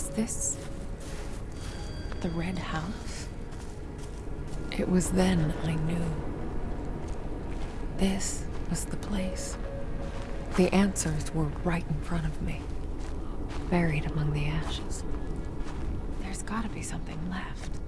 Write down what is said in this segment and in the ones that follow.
Was this the Red House? It was then I knew. This was the place. The answers were right in front of me, buried among the ashes. There's gotta be something left.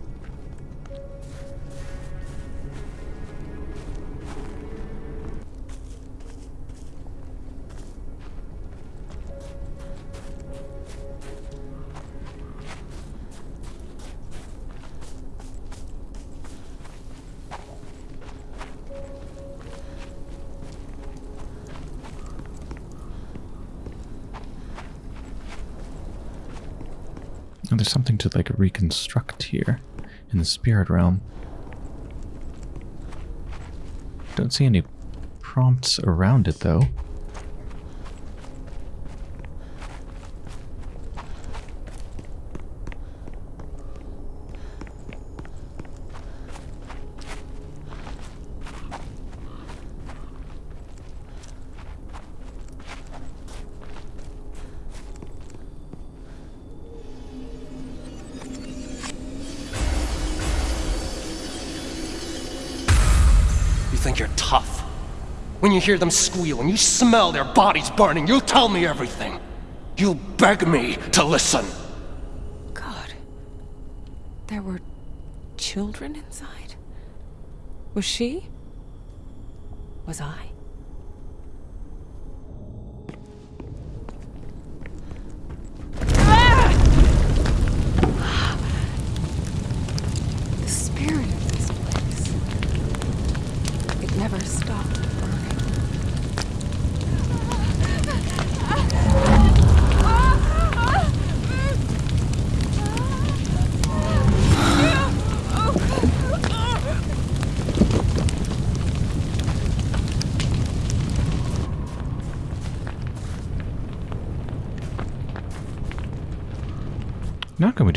Reconstruct here in the spirit realm. Don't see any prompts around it though. Hear them squeal and you smell their bodies burning, you'll tell me everything. You'll beg me to listen. God. There were children inside? Was she? Was I?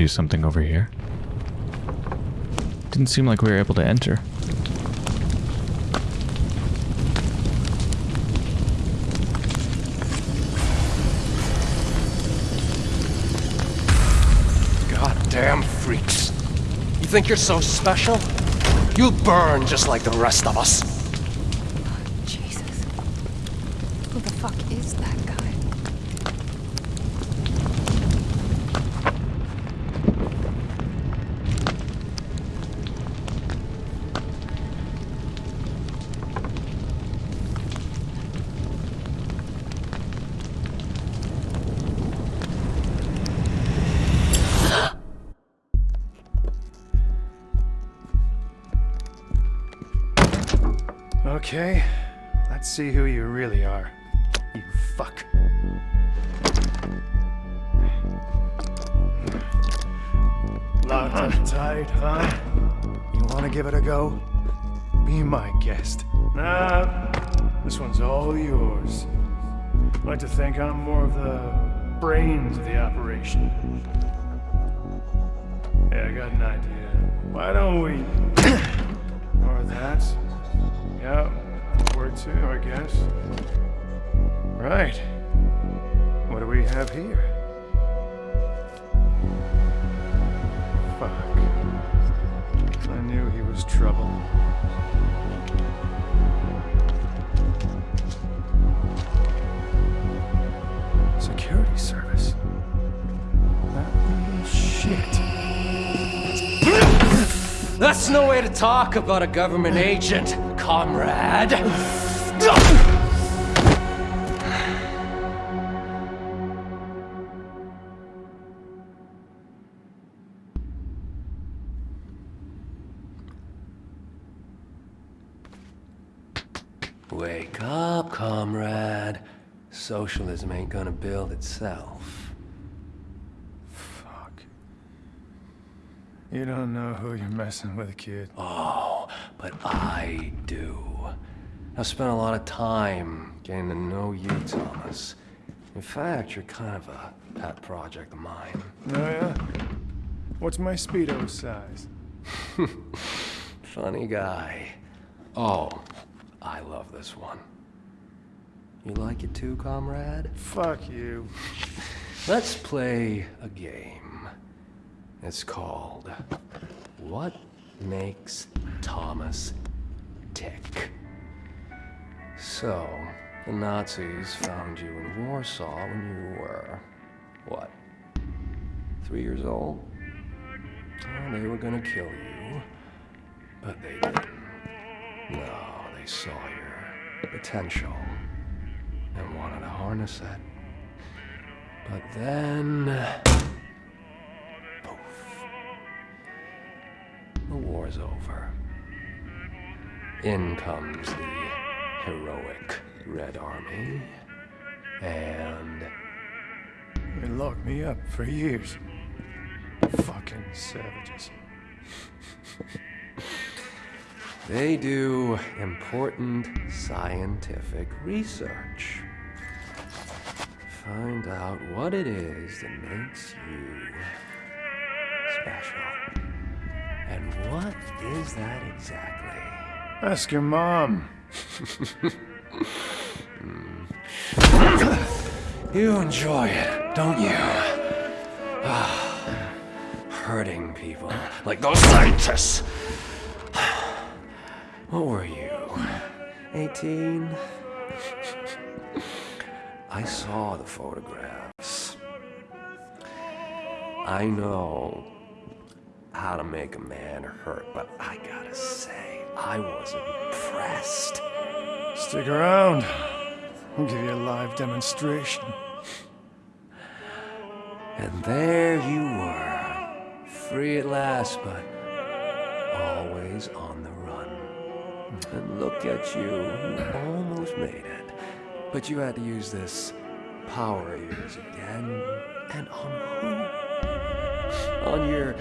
Do something over here? Didn't seem like we were able to enter. Goddamn freaks. You think you're so special? You'll burn just like the rest of us. Of That's no way to talk about a government agent, comrade. Wake up, comrade. Socialism ain't gonna build itself. Fuck. You don't know who you're messing with, kid. Oh, but I do. I've spent a lot of time getting to know you, Thomas. In fact, you're kind of a pet project of mine. Oh, yeah? What's my Speedo size? Funny guy. Oh, I love this one. You like it too, comrade? Fuck you. Let's play a game. It's called What Makes Thomas Tick? So, the Nazis found you in Warsaw when you were, what, three years old? Oh, they were gonna kill you, but they didn't. No, they saw your potential and wanted to harness it. But then. The war's over. In comes the heroic Red Army. And. They locked me up for years. Fucking savages. They do important scientific research. Find out what it is that makes you special. And what is that exactly? Ask your mom. You enjoy it, don't you? Ah, Hurting people like those scientists. What were you? 18? I saw the photographs. I know how to make a man hurt, but I gotta say, I was impressed. Stick around. I'll give you a live demonstration. And there you were, free at last, but always on the run. And look at you, you almost made it. But you had to use this power of yours again. And on who? On your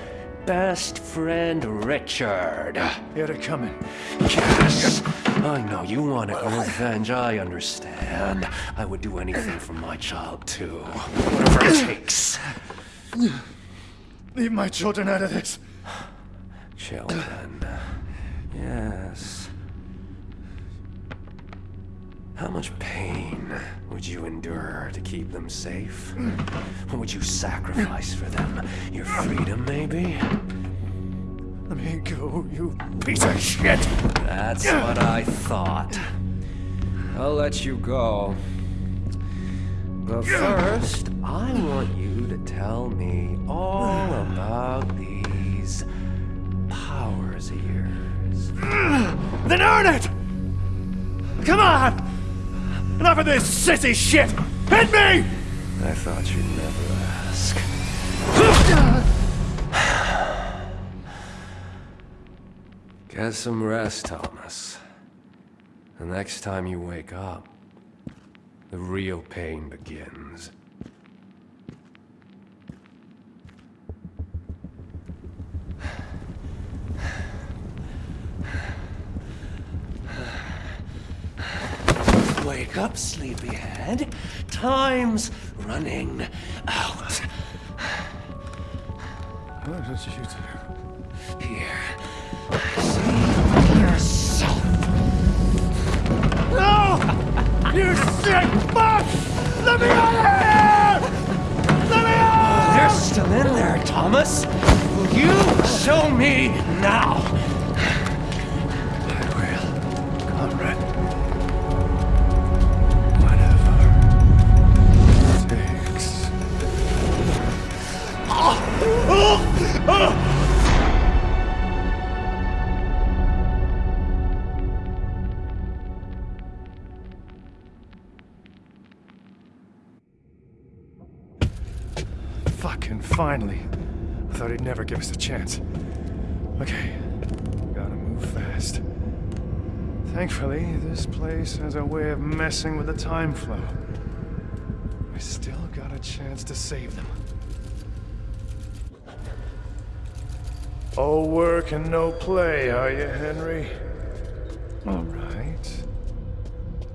best friend, Richard. He had it coming. Yes! I know, you wanted revenge, I understand. I would do anything for my child, too. Whatever it takes. Leave my children out of this. Children. Yes. How much pain would you endure to keep them safe? What would you sacrifice for them? Your freedom, maybe? Let me go, you piece of shit. That's what I thought. I'll let you go. But first, I want you to tell me all about these powers of yours. Then earn it! Come on! Enough of this sissy shit! Hit me! I thought you'd never ask. Get some rest, Thomas. The next time you wake up, the real pain begins. Wake up, sleepyhead. Time's running out. Oh, what did you do? Here. See yourself. No! You sick fuck! Let me out of here! Let me out! They're still in there, Thomas. Will you show me now? Us a chance. Okay, gotta move fast. Thankfully, this place has a way of messing with the time flow. We still got a chance to save them. All work and no play, are you, Henry? All right.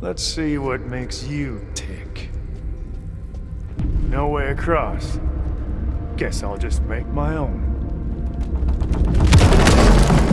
Let's see what makes you tick. No way across. Guess I'll just make my own.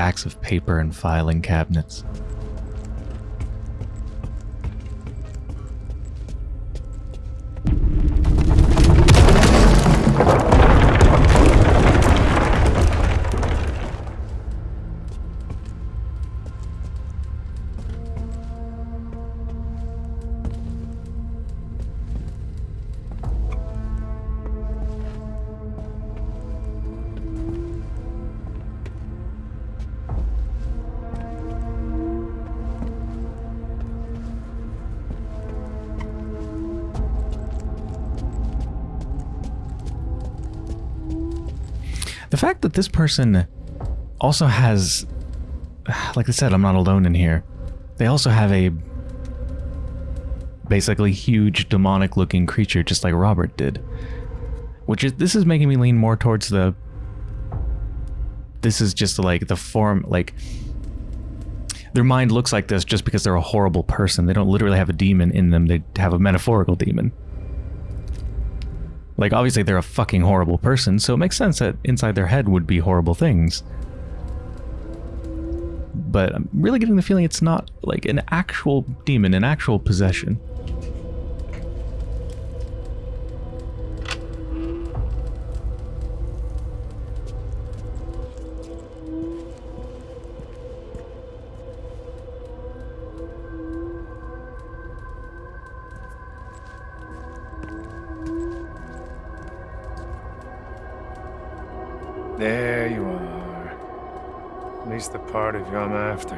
Stacks of paper and filing cabinets. That this person also has, like I said, I'm not alone in here. They also have a basically huge demonic looking creature just like Robert did. Which is, this is making me lean more towards the, this is just like the form, like, their mind looks like this just because they're a horrible person. They don't literally have a demon in them, they have a metaphorical demon. Like, obviously, they're a fucking horrible person, so it makes sense that inside their head would be horrible things. But I'm really getting the feeling it's not like an actual demon, an actual possession. I'm after.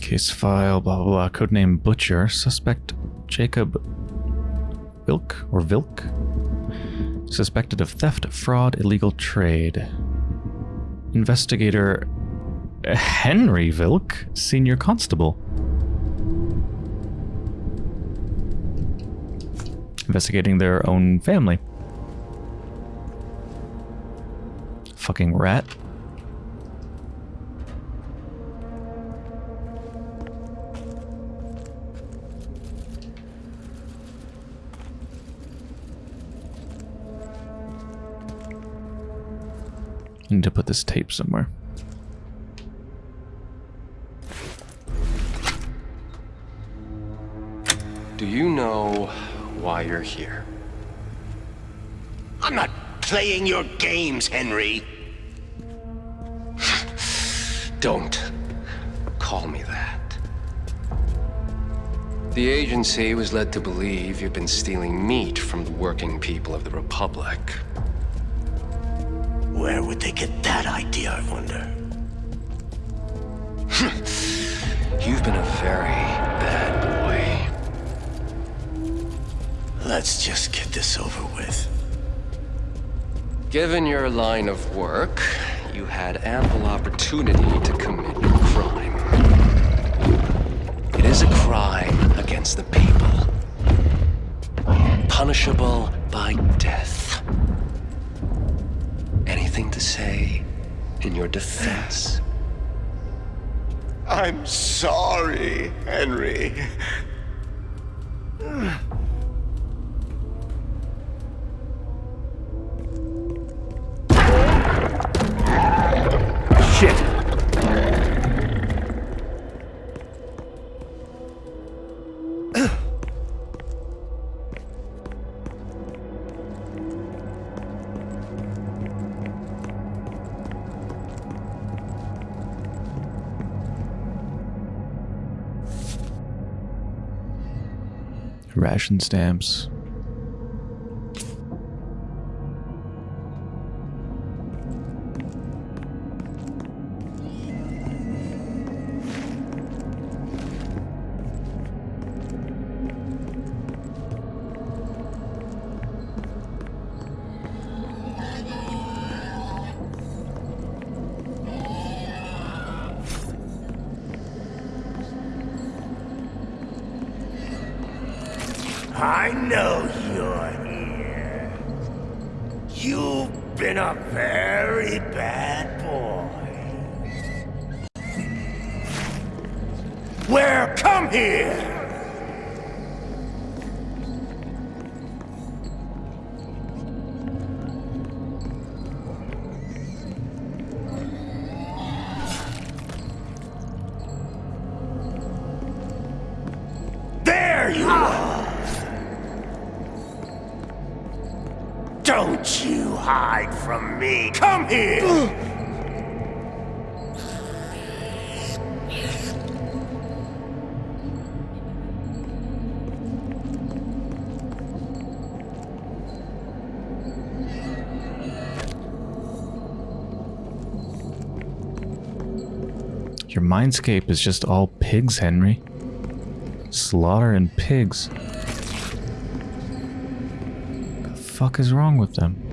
Case file, blah blah blah. Codename Butcher. Suspect Jacob Vilk or Vilk. Suspected of theft, fraud, illegal trade. Investigator Henry Vilk, Senior Constable. Investigating their own family. Fucking rat. Need to put this tape somewhere. Do you know why you're here? I'm not playing your games, Henry. Don't call me that. The agency was led to believe you've been stealing meat from the working people of the Republic. Where would they get that idea, I wonder? Hmm. You've been a very bad boy. Let's just get this over with. Given your line of work, you had ample opportunity to commit your crime. It is a crime against the people. Punishable by death. Anything to say in your defense? I'm sorry, Henry. stamps. me. Come here! Your mindscape is just all pigs, Henry. Slaughter and pigs. What the fuck is wrong with them?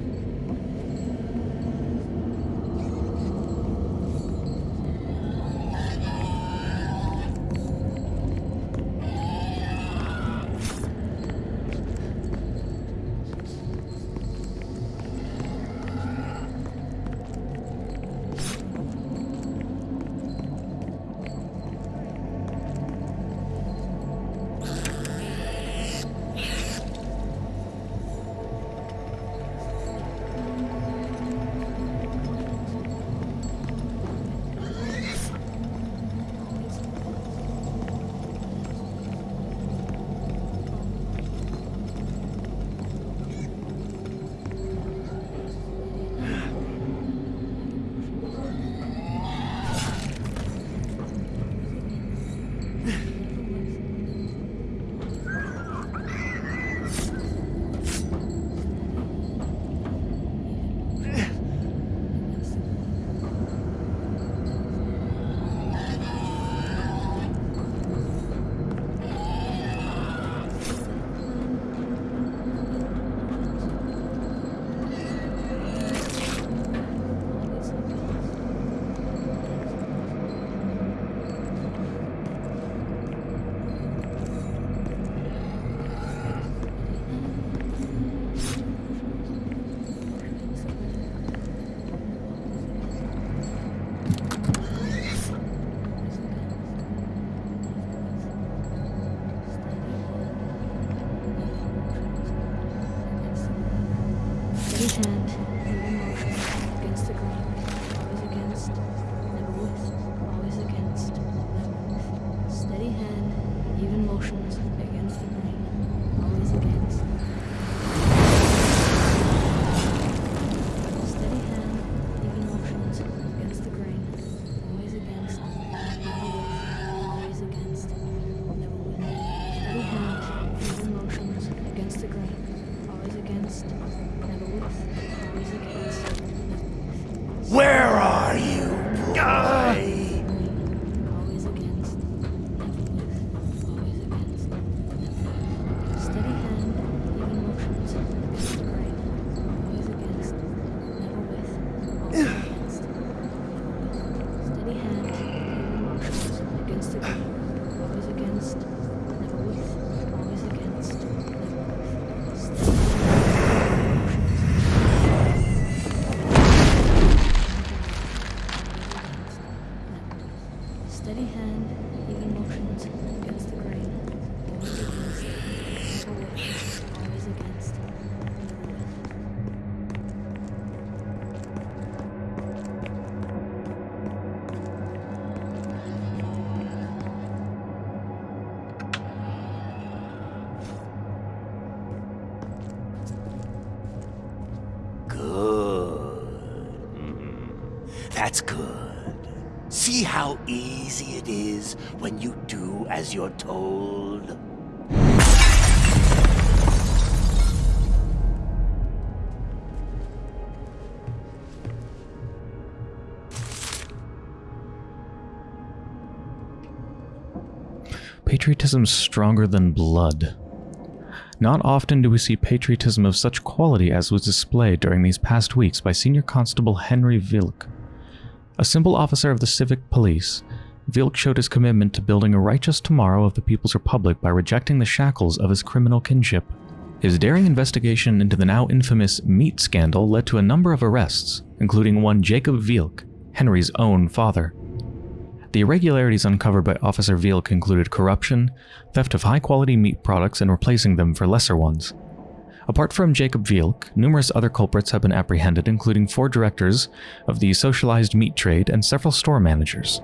That's good. See how easy it is when you do as you're told? Patriotism stronger than blood. Not often do we see patriotism of such quality as was displayed during these past weeks by Senior Constable Henry Vilk. A simple officer of the civic police, Vilk showed his commitment to building a righteous tomorrow of the People's Republic by rejecting the shackles of his criminal kinship. His daring investigation into the now infamous meat scandal led to a number of arrests, including one Jacob Vilk, Henry's own father. The irregularities uncovered by Officer Vilk included corruption, theft of high-quality meat products and replacing them for lesser ones, Apart from Jacob Vilk, numerous other culprits have been apprehended, including four directors of the socialized meat trade and several store managers.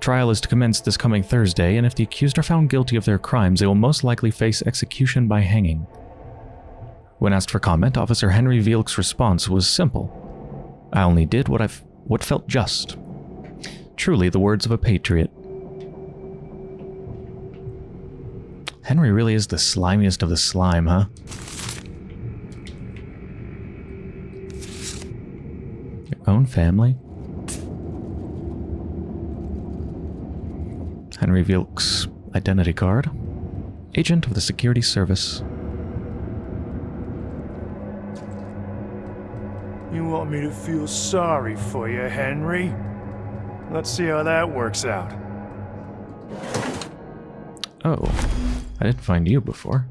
Trial is to commence this coming Thursday, and if the accused are found guilty of their crimes, they will most likely face execution by hanging. When asked for comment, Officer Henry Vilk's response was simple. I only did what I've what felt just. Truly the words of a patriot. Henry really is the slimiest of the slime, huh? Own family? Henry Vilk's identity card. Agent of the Security Service. You want me to feel sorry for you, Henry? Let's see how that works out. Oh, I didn't find you before.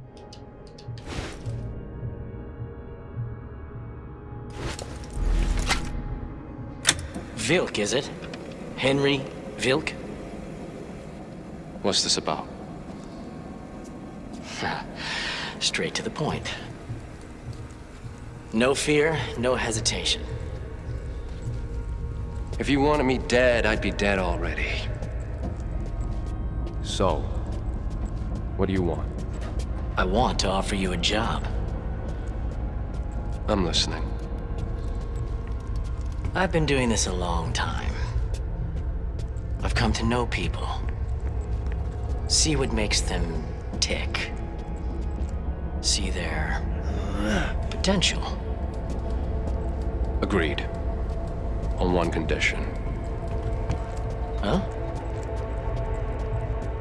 Vilk, is it? Henry Vilk? What's this about? Straight to the point. No fear, no hesitation. If you wanted me dead, I'd be dead already. So, what do you want? I want to offer you a job. I'm listening. I've been doing this a long time. I've come to know people. See what makes them tick. See their potential. Agreed. On one condition. Huh?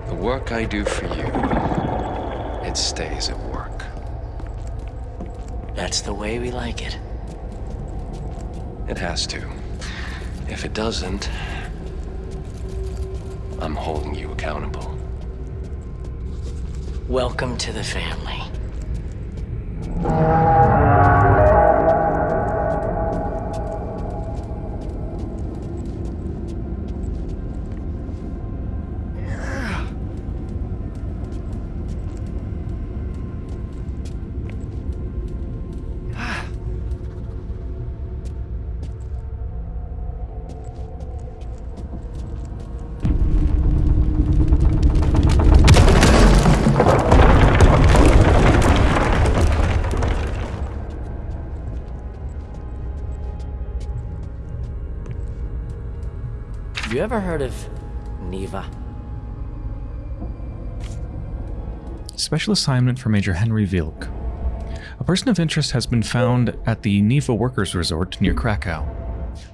The work I do for you, it stays at work. That's the way we like it. It has to. If it doesn't, I'm holding you accountable. Welcome to the family. Have you ever heard of Niwa? Special assignment for Major Henry Vilk. A person of interest has been found at the Niwa Workers Resort near Krakow.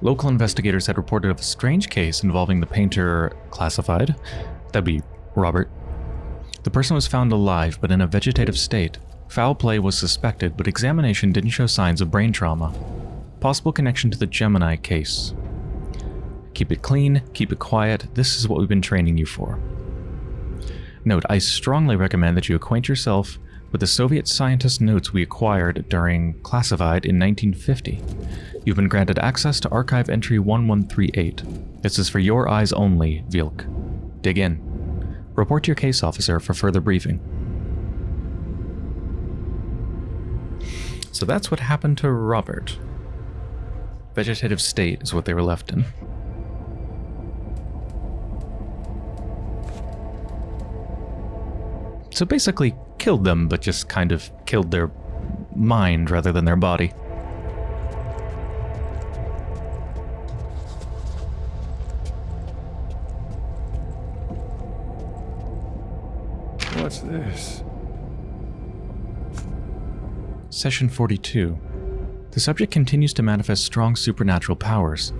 Local investigators had reported of a strange case involving the painter classified. That'd be Robert. The person was found alive but in a vegetative state. Foul play was suspected, but examination didn't show signs of brain trauma. Possible connection to the Gemini case. Keep it clean, keep it quiet. This is what we've been training you for. Note, I strongly recommend that you acquaint yourself with the Soviet scientist notes we acquired during Classified in 1950. You've been granted access to Archive Entry 1138. This is for your eyes only, Vilk. Dig in. Report to your case officer for further briefing. So that's what happened to Robert. Vegetative state is what they were left in. So basically killed them, but just kind of killed their mind rather than their body. What's this? Session 42. The subject continues to manifest strong supernatural powers.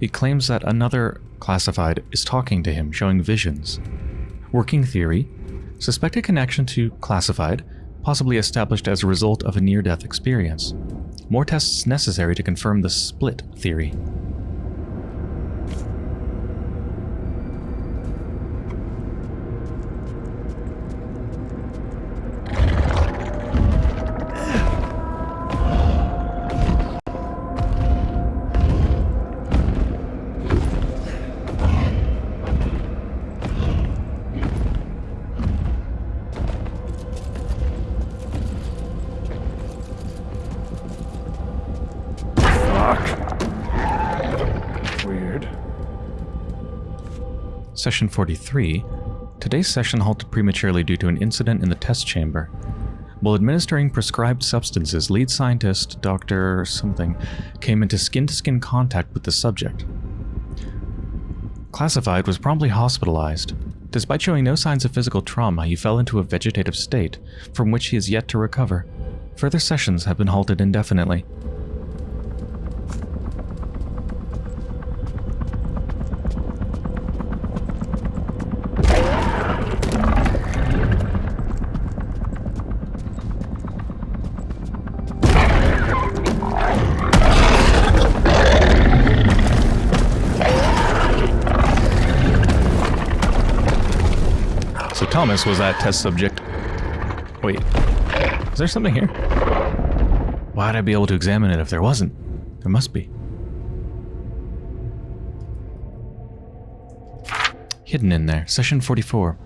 He claims that another classified is talking to him, showing visions. Working theory Suspected connection to classified, possibly established as a result of a near-death experience. More tests necessary to confirm the split theory. Session 43. Today's session halted prematurely due to an incident in the test chamber. While administering prescribed substances, lead scientist Dr. something came into skin to skin contact with the subject. Classified was promptly hospitalized. Despite showing no signs of physical trauma, he fell into a vegetative state, from which he is yet to recover. Further sessions have been halted indefinitely. Thomas was that test subject. Wait, is there something here? Why'd I be able to examine it if there wasn't? There must be. Hidden in there, session 44.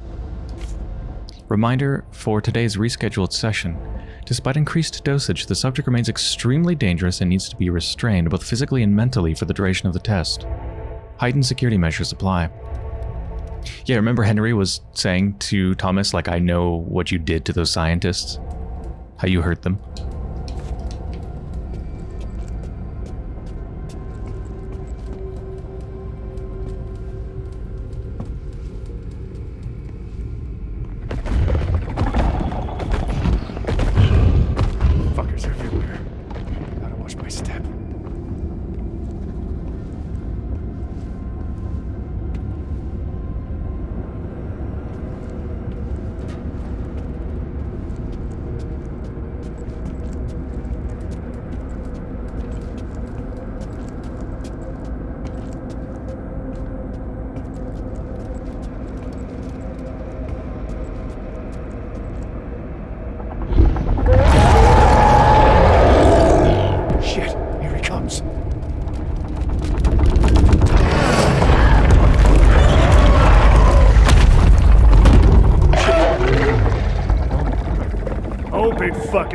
Reminder for today's rescheduled session. Despite increased dosage, the subject remains extremely dangerous and needs to be restrained both physically and mentally for the duration of the test. Heightened security measures apply. Yeah, remember Henry was saying to Thomas, like, I know what you did to those scientists? How you hurt them?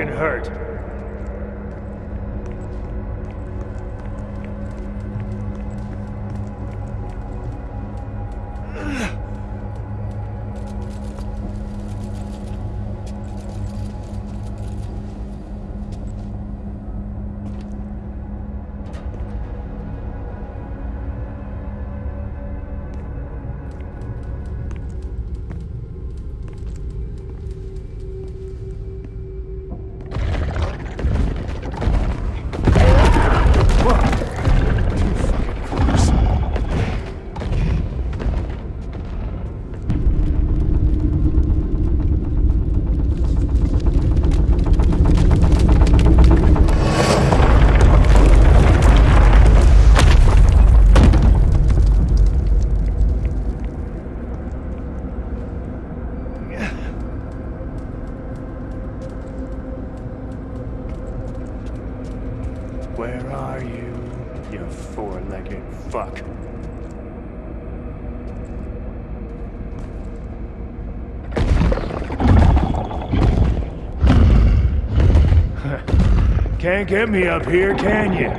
Fucking hurt. Can't get me up here, can you?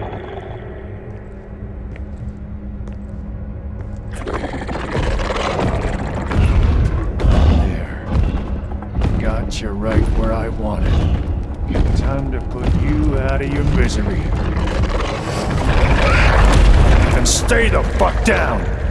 There. Got you right where I wanted. Time to put you out of your misery. And stay the fuck down!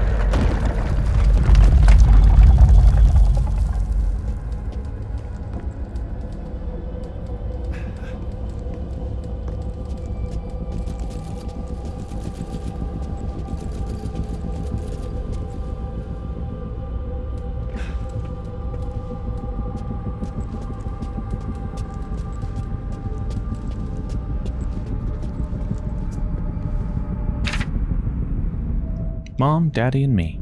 Mom, Daddy, and me.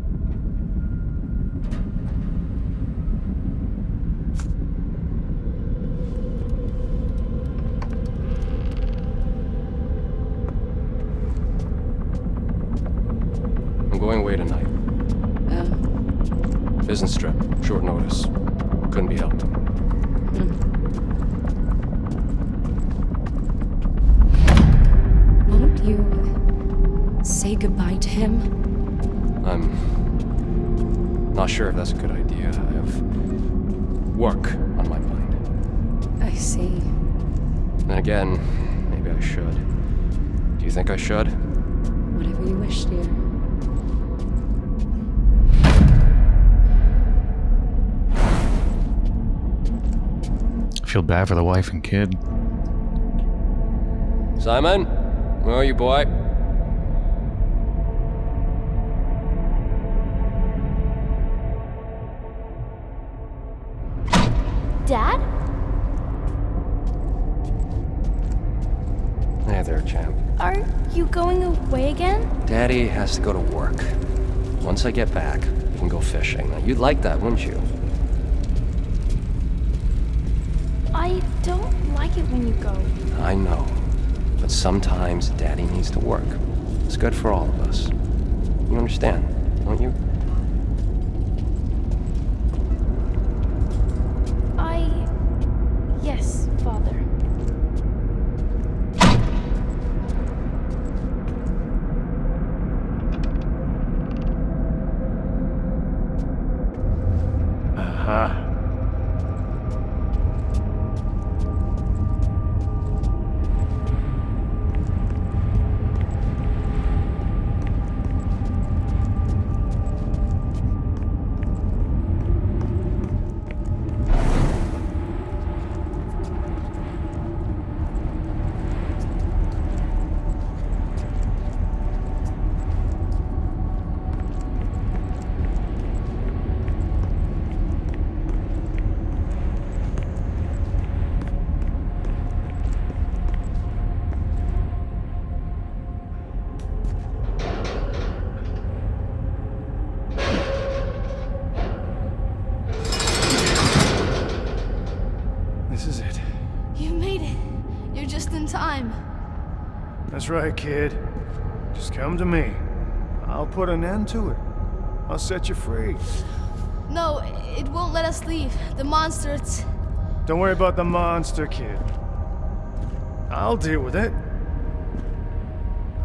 Should? Whatever you wish, dear. I feel bad for the wife and kid. Simon? Where are you, boy? Dad? Hey there, champ. Are you going away again? Daddy has to go to work. Once I get back, we can go fishing. Now, you'd like that, wouldn't you? I don't like it when you go. I know. But sometimes Daddy needs to work. It's good for all of us. You understand, don't you? That's right, kid. Just come to me. I'll put an end to it. I'll set you free. No, it won't let us leave. The monster, it's. Don't worry about the monster, kid. I'll deal with it.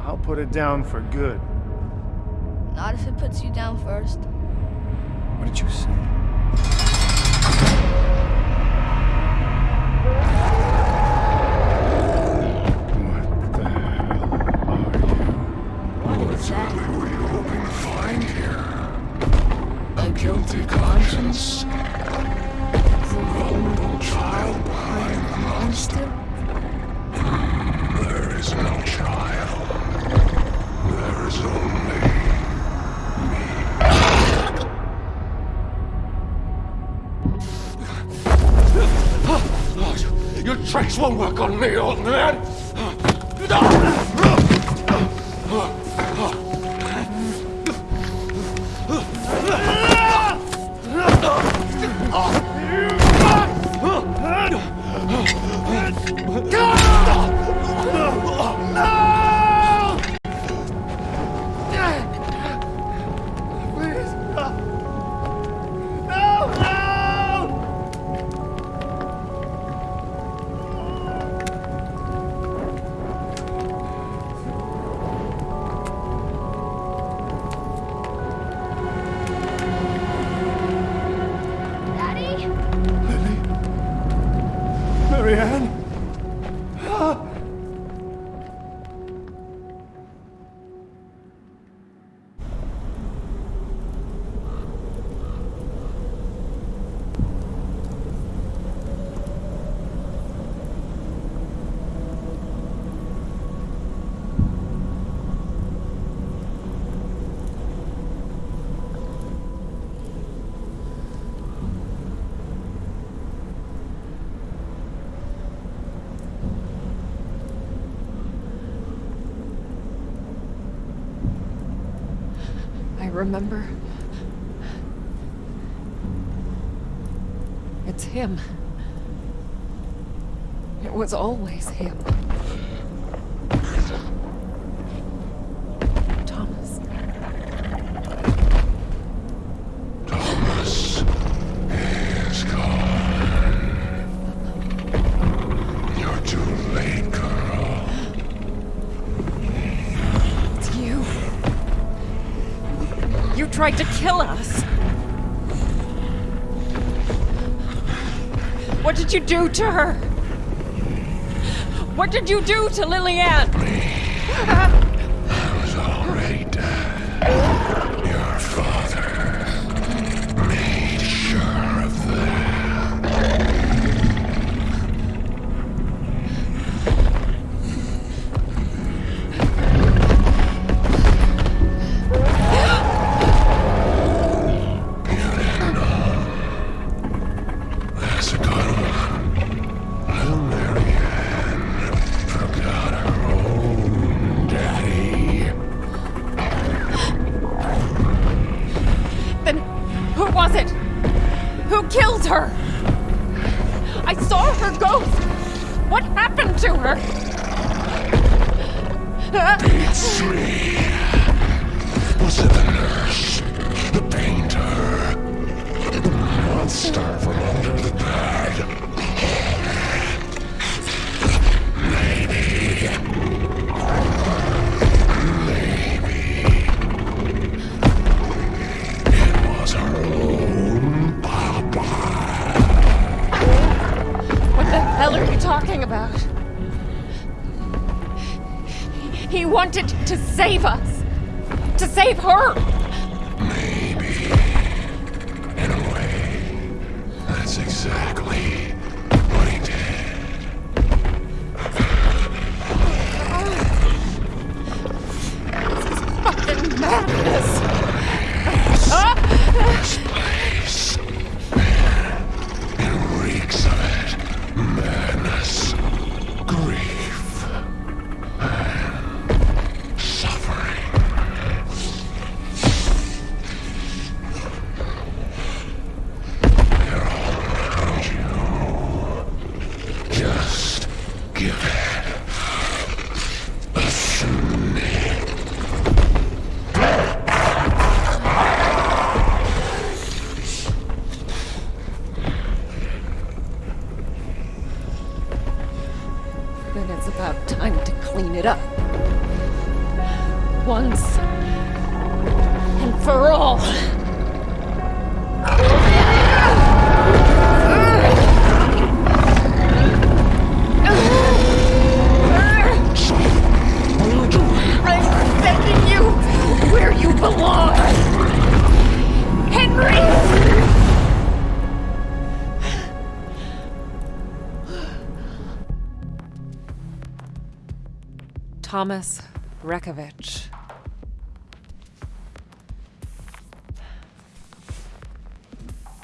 I'll put it down for good. Not if it puts you down first. What did you say? Guilty conscience. Vulnerable child behind the monster? There is no child. There is only me. Your tricks won't work on me, old man! Remember. It's him. It was always him. You do to her? What did you do to Lillian? He wanted to save us. To save her. Maybe. In a way, that's exactly what he did. This is Fucking madness. Ah. Thomas Rekovich.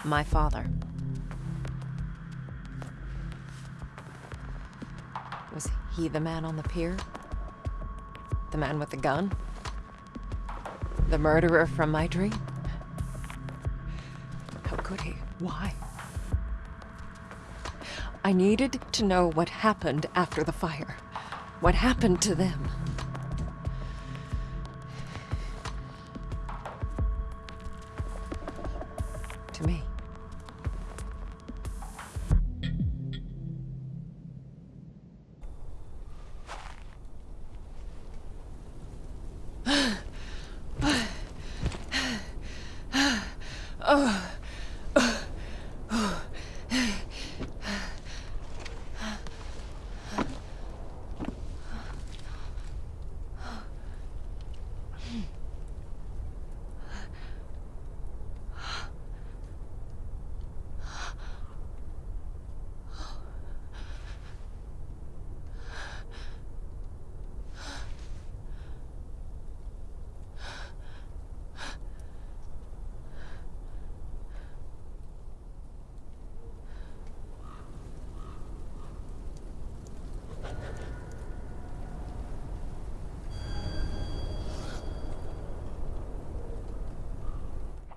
My father. Was he the man on the pier? The man with the gun? The murderer from my dream? How could he? Why? I needed to know what happened after the fire. What happened to them? To me.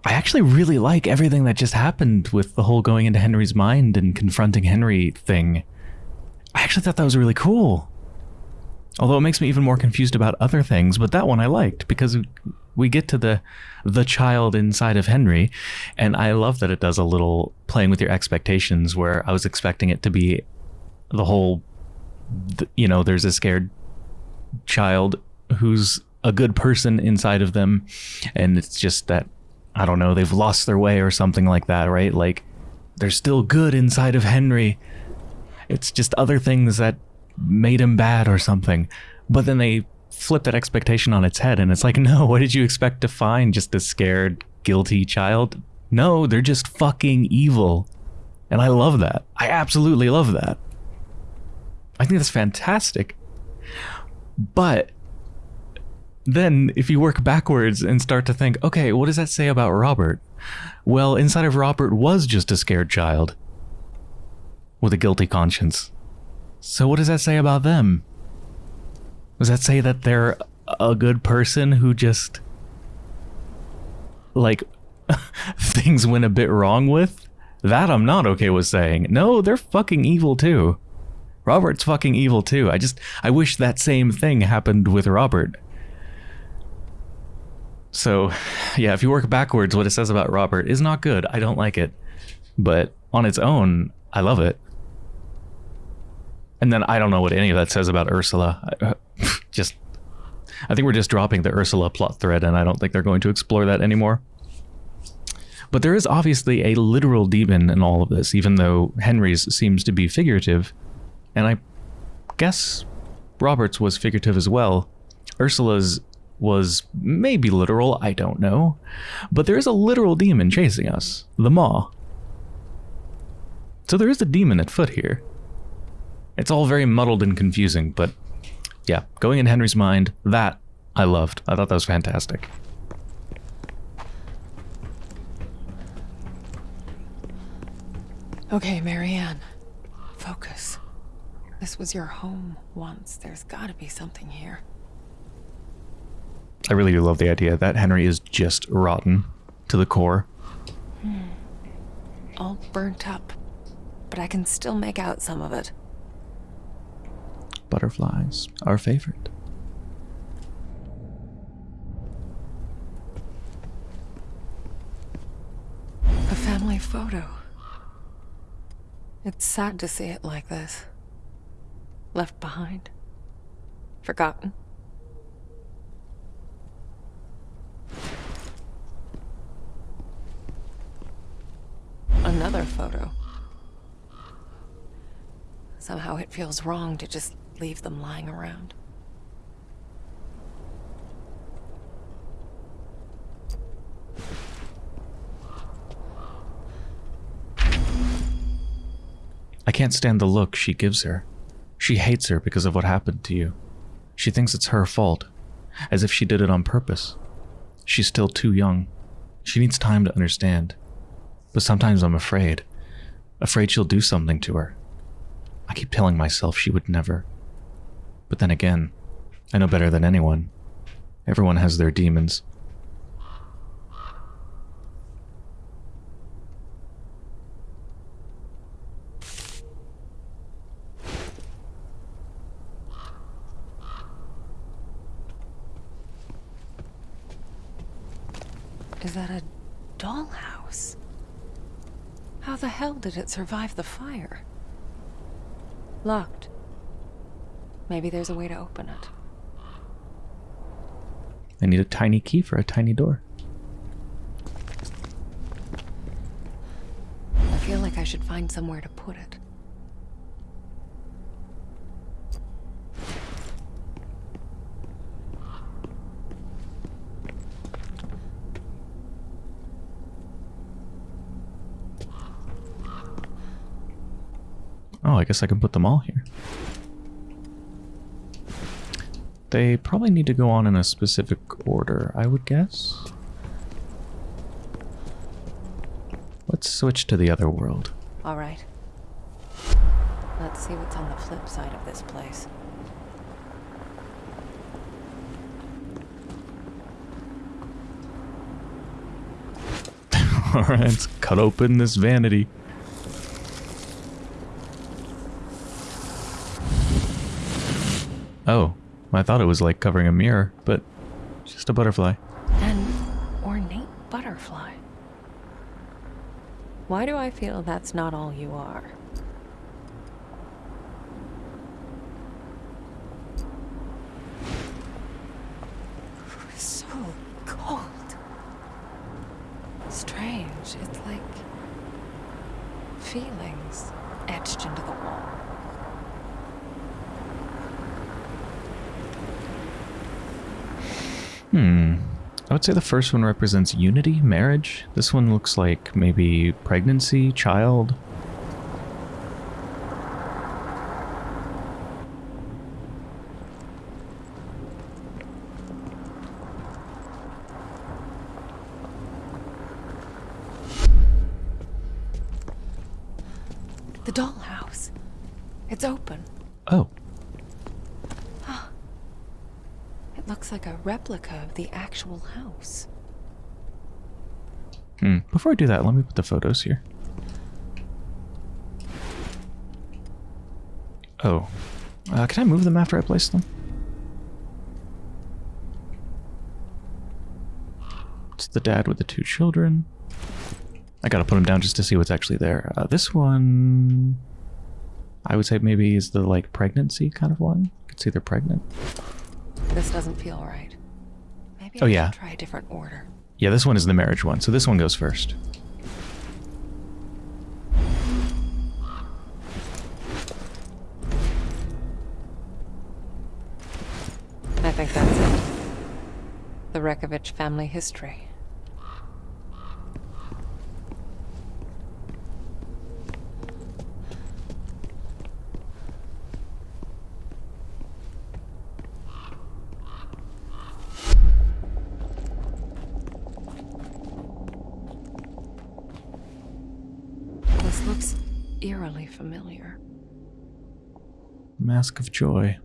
I actually really like everything that just happened with the whole going into Henry's mind and confronting Henry thing. I actually thought that was really cool. Although it makes me even more confused about other things, but that one I liked because we get to the the child inside of Henry and I love that it does a little playing with your expectations where I was expecting it to be the whole you know, there's a scared child who's a good person inside of them and it's just that I don't know, they've lost their way or something like that, right? Like there's still good inside of Henry. It's just other things that made him bad or something. But then they flip that expectation on its head and it's like, no, what did you expect to find? Just a scared, guilty child? No, they're just fucking evil. And I love that. I absolutely love that. I think that's fantastic. But then if you work backwards and start to think, okay, what does that say about Robert? Well, inside of Robert was just a scared child with a guilty conscience. So what does that say about them? Does that say that they're a good person who just like things went a bit wrong with? That I'm not okay with saying. No, they're fucking evil too. Robert's fucking evil too. I just I wish that same thing happened with Robert. So, yeah, if you work backwards, what it says about Robert is not good. I don't like it. But on its own, I love it. And then I don't know what any of that says about Ursula. Uh, just, I think we're just dropping the Ursula plot thread, and I don't think they're going to explore that anymore. But there is obviously a literal demon in all of this, even though Henry's seems to be figurative. And I guess Robert's was figurative as well. Ursula's was maybe literal, I don't know. But there is a literal demon chasing us, the Maw. So there is a demon at foot here. It's all very muddled and confusing, but yeah, going in Henry's mind, that I loved. I thought that was fantastic. Okay, Marianne. Focus. This was your home once. There's gotta be something here. I really do love the idea that Henry is just rotten to the core. Hmm. All burnt up, but I can still make out some of it. Butterflies, our favorite. A family photo. It's sad to see it like this. Left behind. Forgotten. Another photo. Somehow it feels wrong to just leave them lying around. I can't stand the look she gives her. She hates her because of what happened to you. She thinks it's her fault, as if she did it on purpose. She's still too young. She needs time to understand. But sometimes I'm afraid. Afraid she'll do something to her. I keep telling myself she would never. But then again, I know better than anyone. Everyone has their demons. Is that a dollhouse? How the hell did it survive the fire? Locked. Maybe there's a way to open it. I need a tiny key for a tiny door. I feel like I should find somewhere to put it. Oh, I guess I can put them all here. They probably need to go on in a specific order, I would guess. Let's switch to the other world. All right. Let's see what's on the flip side of this place. Alright, let's cut open this vanity. Oh, I thought it was like covering a mirror, but just a butterfly. An ornate butterfly. Why do I feel that's not all you are? So cold. Strange. It's like feelings etched into the wall. Hmm. I would say the first one represents unity, marriage. This one looks like maybe pregnancy, child. The dollhouse. It's open. Oh, It looks like a replica of the actual house. hmm. Before I do that, let me put the photos here. Oh. Uh, can I move them after I place them? It's the dad with the two children. I gotta put them down just to see what's actually there. Uh, this one... I would say maybe is the, like, pregnancy kind of one. You can see they're pregnant. This doesn't feel right. Maybe Oh, I yeah. try a different order. Yeah, this one is the marriage one, so this one goes first. I think that's it. The Rekovich family history. This looks eerily familiar. Mask of Joy.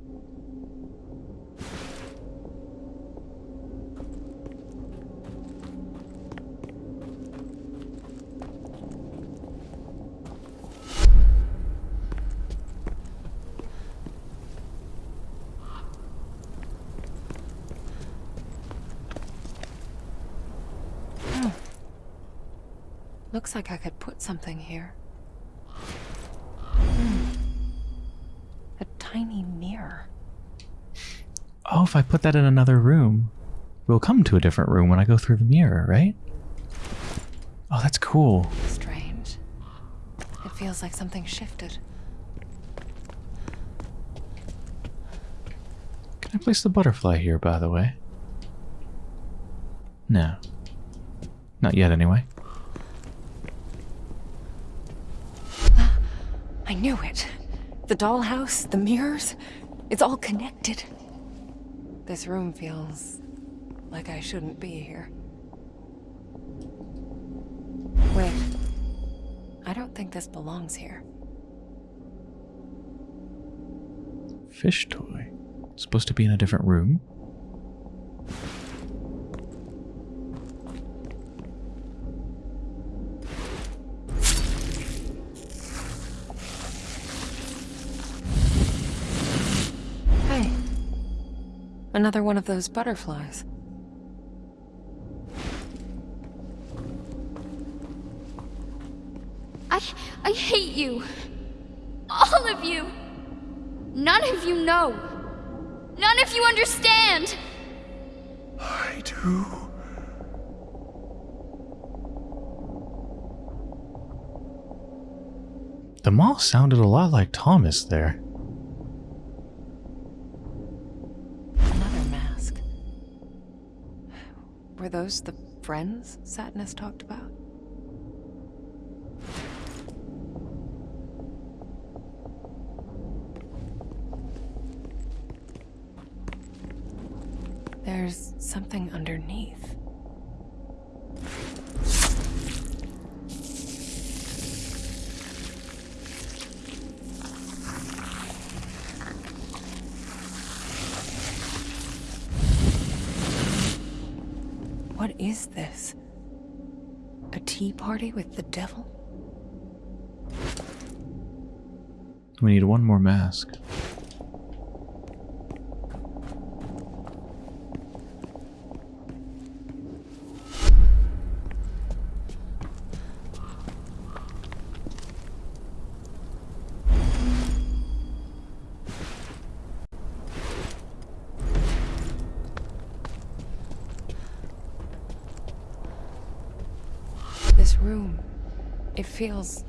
Looks like I could put something here. Hmm. A tiny mirror. Oh, if I put that in another room, we'll come to a different room when I go through the mirror, right? Oh, that's cool. Strange. It feels like something shifted. Can I place the butterfly here, by the way? No. Not yet, anyway. I knew it. The dollhouse, the mirrors, it's all connected. This room feels like I shouldn't be here. Wait. I don't think this belongs here. Fish toy. Supposed to be in a different room? Another one of those butterflies. I I hate you. All of you. None of you know. None of you understand. I do. The Maw sounded a lot like Thomas there. Those the friends Sadness talked about? There's something underneath. What is this? A tea party with the devil? We need one more mask. This room, it feels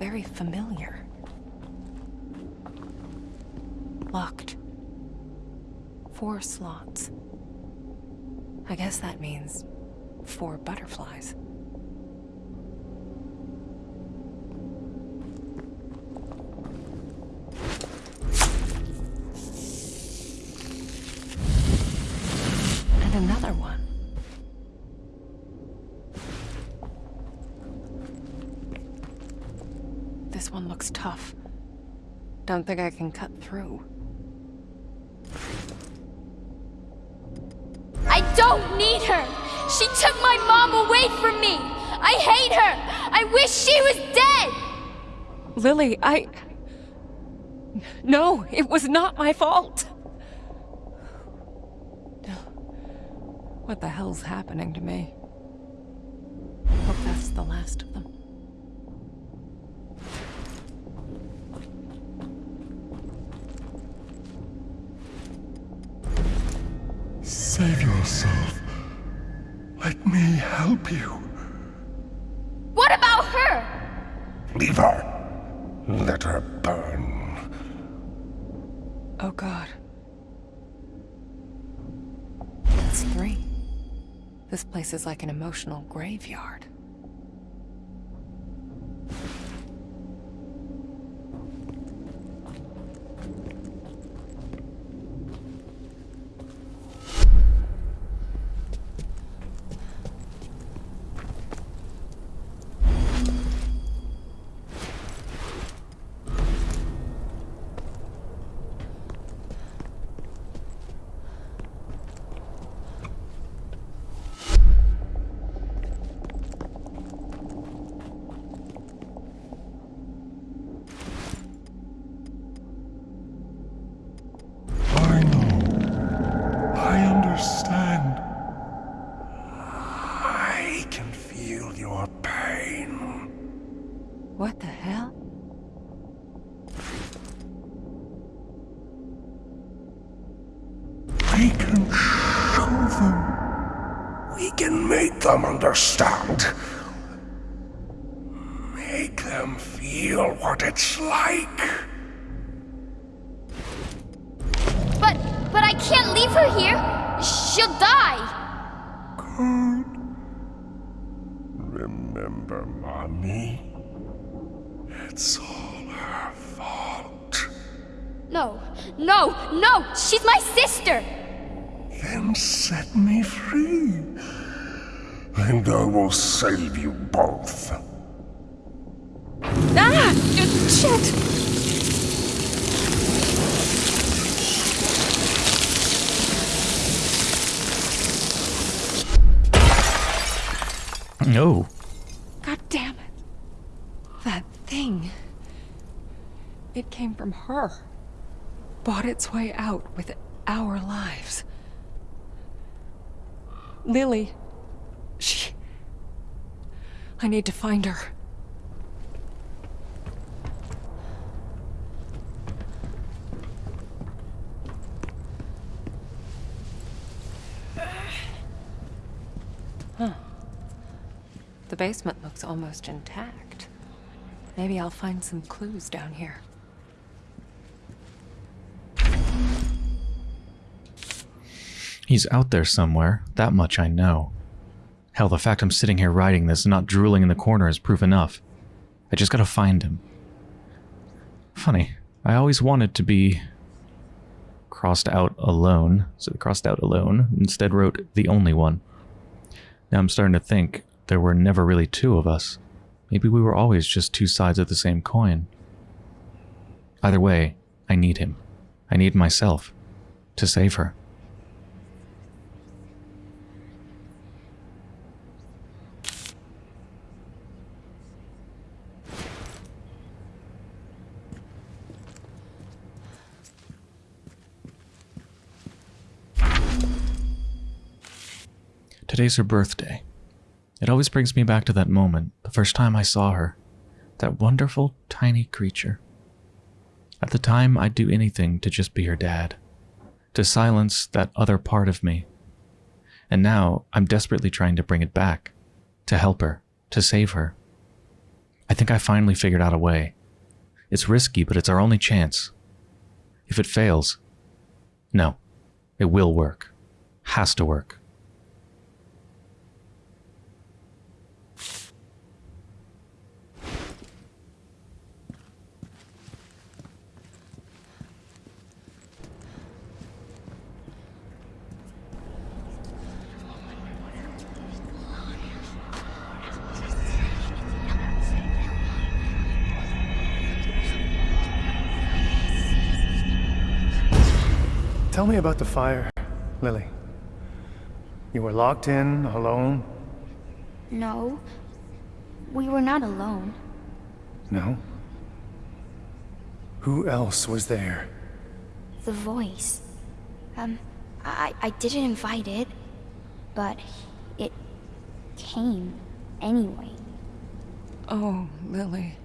very familiar. Locked. Four slots. I guess that means four butterflies. And another one. This one looks tough. Don't think I can cut through. She took my mom away from me! I hate her! I wish she was dead! Lily, I. No, it was not my fault. What the hell's happening to me? Like an emotional graveyard. Them understand. Make them feel what it's like. Will save you both. Ah! Shit! No. God damn it. That thing. It came from her. Bought its way out with our lives. Lily. She. I need to find her. Huh. The basement looks almost intact. Maybe I'll find some clues down here. He's out there somewhere, that much I know. Hell, the fact I'm sitting here writing this and not drooling in the corner is proof enough. I just gotta find him. Funny, I always wanted to be crossed out alone, so I crossed out alone, instead wrote the only one. Now I'm starting to think there were never really two of us. Maybe we were always just two sides of the same coin. Either way, I need him. I need myself to save her. Today's her birthday. It always brings me back to that moment, the first time I saw her. That wonderful, tiny creature. At the time, I'd do anything to just be her dad. To silence that other part of me. And now, I'm desperately trying to bring it back. To help her. To save her. I think I finally figured out a way. It's risky, but it's our only chance. If it fails, no, it will work. Has to work. Me about the fire, Lily. You were locked in, alone? No. We were not alone. No? Who else was there? The voice. Um, I, I didn't invite it, but it came anyway. Oh, Lily.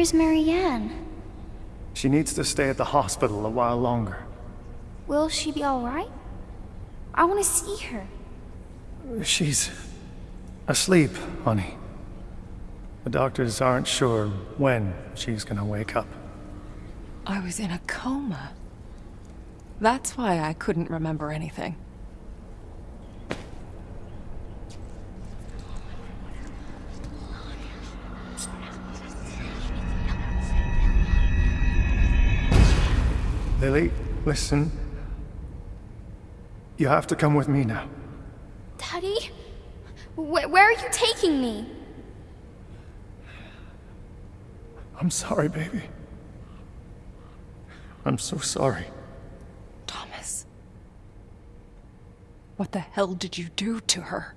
Is Marianne? She needs to stay at the hospital a while longer. Will she be alright? I want to see her. She's asleep, honey. The doctors aren't sure when she's gonna wake up. I was in a coma. That's why I couldn't remember anything. Lily, listen. You have to come with me now. Daddy? Wh where are you taking me? I'm sorry, baby. I'm so sorry. Thomas. What the hell did you do to her?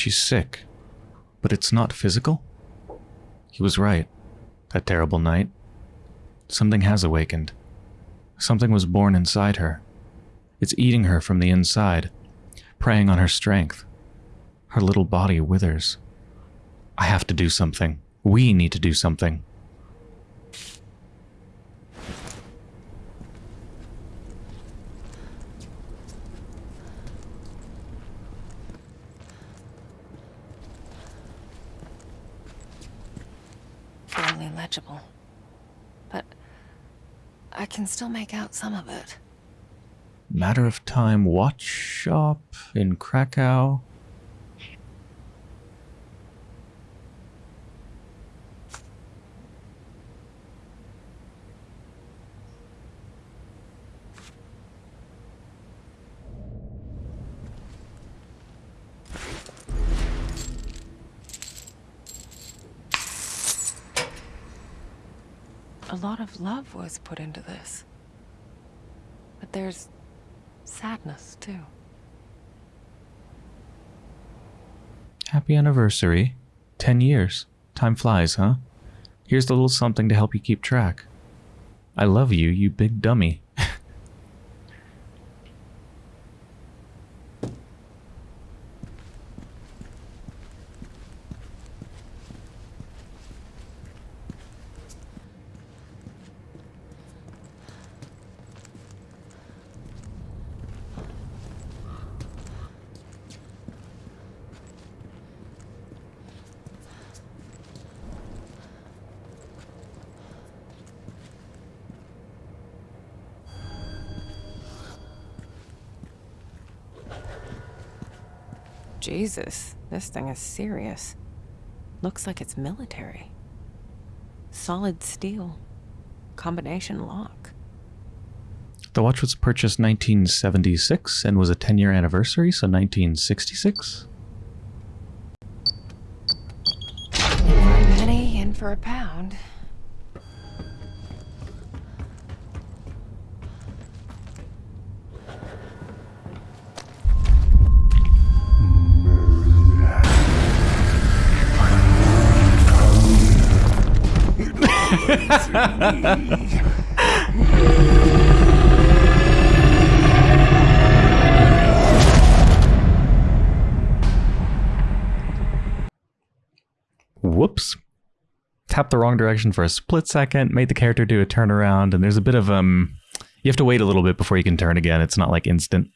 She's sick. But it's not physical? He was right. That terrible night. Something has awakened. Something was born inside her. It's eating her from the inside, preying on her strength. Her little body withers. I have to do something. We need to do something. Barely legible. But I can still make out some of it. Matter of time watch shop in Krakow. A lot of love was put into this. But there's sadness, too. Happy anniversary. Ten years. Time flies, huh? Here's a little something to help you keep track. I love you, you big dummy. Jesus, this thing is serious. Looks like it's military. Solid steel. Combination lock. The watch was purchased 1976 and was a 10 year anniversary, so 1966. For a penny, in for a pound. Whoops. Tapped the wrong direction for a split second, made the character do a turnaround, and there's a bit of um you have to wait a little bit before you can turn again. It's not like instant.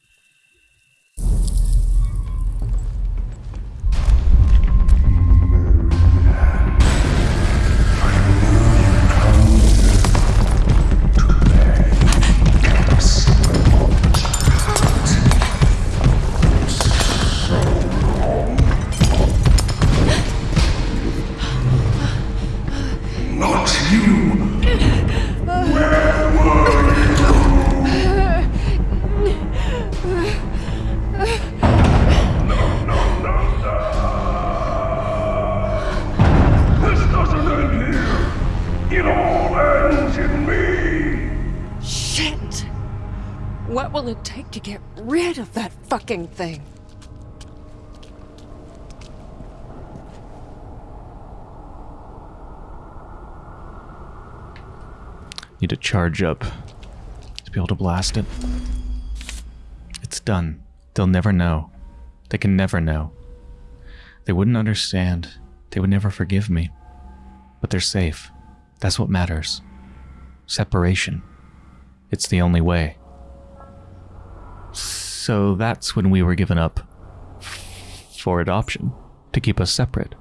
Need to charge up to be able to blast it. It's done. They'll never know. They can never know. They wouldn't understand. They would never forgive me. But they're safe. That's what matters. Separation. It's the only way. So that's when we were given up for adoption, to keep us separate.